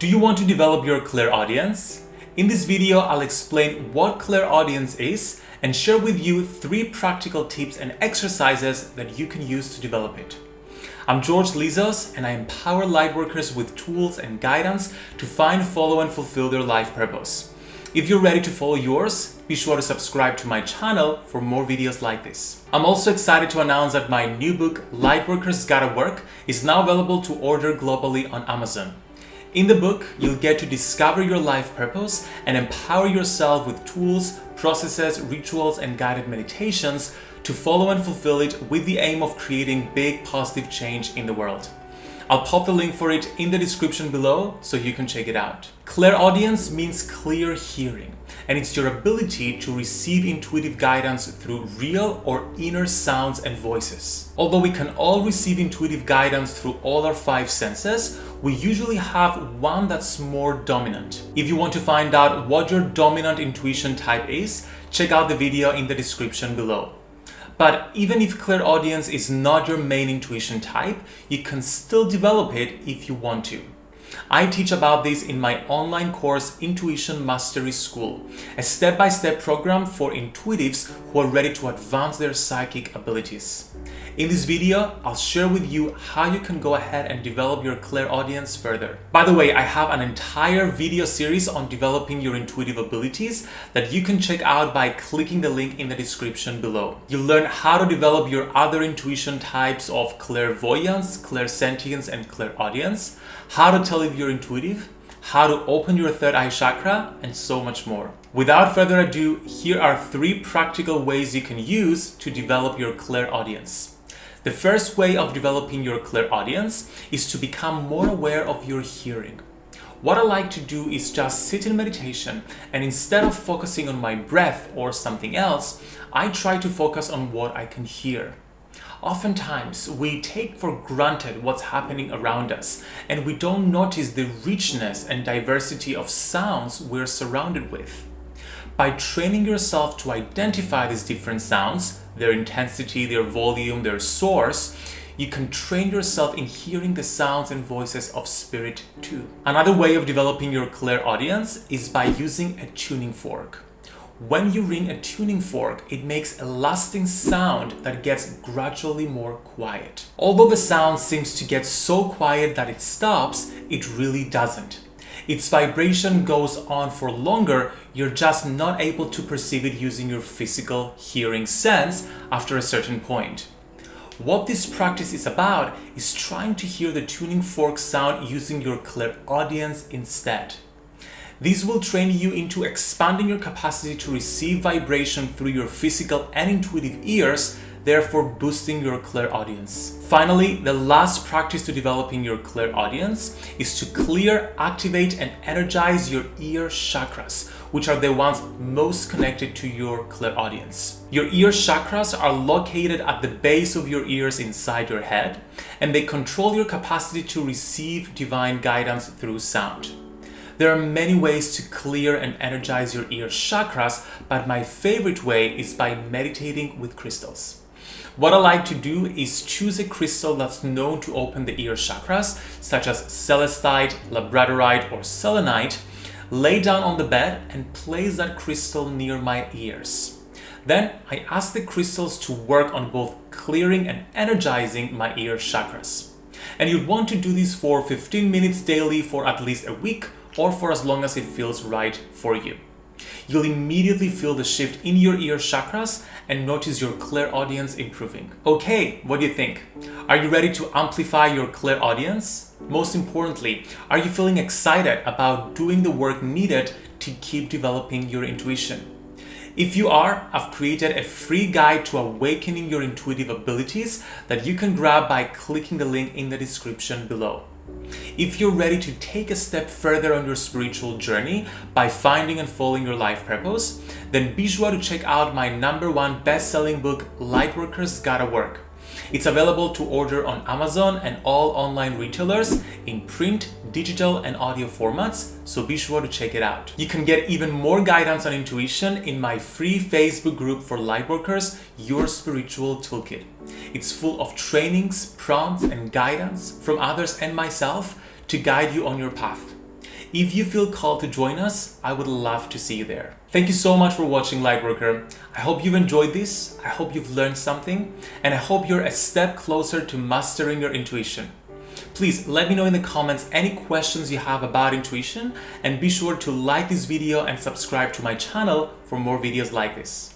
Do you want to develop your clairaudience? In this video, I'll explain what clairaudience is and share with you three practical tips and exercises that you can use to develop it. I'm George Lizos and I empower lightworkers with tools and guidance to find, follow and fulfill their life purpose. If you're ready to follow yours, be sure to subscribe to my channel for more videos like this. I'm also excited to announce that my new book, Lightworkers Gotta Work, is now available to order globally on Amazon. In the book, you'll get to discover your life purpose and empower yourself with tools, processes, rituals, and guided meditations to follow and fulfill it with the aim of creating big positive change in the world. I'll pop the link for it in the description below so you can check it out. Clairaudience means clear hearing and it's your ability to receive intuitive guidance through real or inner sounds and voices. Although we can all receive intuitive guidance through all our five senses, we usually have one that's more dominant. If you want to find out what your dominant intuition type is, check out the video in the description below. But even if clairaudience is not your main intuition type, you can still develop it if you want to. I teach about this in my online course Intuition Mastery School, a step-by-step -step program for intuitives who are ready to advance their psychic abilities. In this video, I'll share with you how you can go ahead and develop your clairaudience further. By the way, I have an entire video series on developing your intuitive abilities that you can check out by clicking the link in the description below. You'll learn how to develop your other intuition types of clairvoyance, clairsentience, and clairaudience, how to tell if you're intuitive, how to open your third eye chakra, and so much more. Without further ado, here are three practical ways you can use to develop your clairaudience. The first way of developing your clairaudience is to become more aware of your hearing. What I like to do is just sit in meditation and instead of focusing on my breath or something else, I try to focus on what I can hear. Oftentimes, we take for granted what's happening around us and we don't notice the richness and diversity of sounds we're surrounded with. By training yourself to identify these different sounds, their intensity, their volume, their source, you can train yourself in hearing the sounds and voices of spirit too. Another way of developing your clairaudience is by using a tuning fork. When you ring a tuning fork, it makes a lasting sound that gets gradually more quiet. Although the sound seems to get so quiet that it stops, it really doesn't its vibration goes on for longer, you're just not able to perceive it using your physical hearing sense after a certain point. What this practice is about is trying to hear the tuning fork sound using your clairaudience instead. This will train you into expanding your capacity to receive vibration through your physical and intuitive ears therefore boosting your clairaudience. Finally, the last practice to developing your clairaudience is to clear, activate and energize your ear chakras, which are the ones most connected to your clairaudience. Your ear chakras are located at the base of your ears inside your head, and they control your capacity to receive divine guidance through sound. There are many ways to clear and energize your ear chakras, but my favorite way is by meditating with crystals. What I like to do is choose a crystal that's known to open the ear chakras, such as celestite, labradorite, or selenite, lay down on the bed and place that crystal near my ears. Then I ask the crystals to work on both clearing and energizing my ear chakras. And you'd want to do this for 15 minutes daily for at least a week or for as long as it feels right for you you'll immediately feel the shift in your ear chakras and notice your clairaudience improving. Okay, what do you think? Are you ready to amplify your clairaudience? Most importantly, are you feeling excited about doing the work needed to keep developing your intuition? If you are, I've created a free guide to awakening your intuitive abilities that you can grab by clicking the link in the description below. If you're ready to take a step further on your spiritual journey by finding and following your life purpose, then be sure to check out my number one best-selling book, Lightworkers Gotta Work. It's available to order on Amazon and all online retailers in print, digital and audio formats, so be sure to check it out. You can get even more guidance on intuition in my free Facebook group for Lightworkers, Your Spiritual Toolkit. It's full of trainings, prompts and guidance from others and myself to guide you on your path. If you feel called to join us, I would love to see you there. Thank you so much for watching Lightworker. I hope you've enjoyed this, I hope you've learned something, and I hope you're a step closer to mastering your intuition. Please let me know in the comments any questions you have about intuition and be sure to like this video and subscribe to my channel for more videos like this.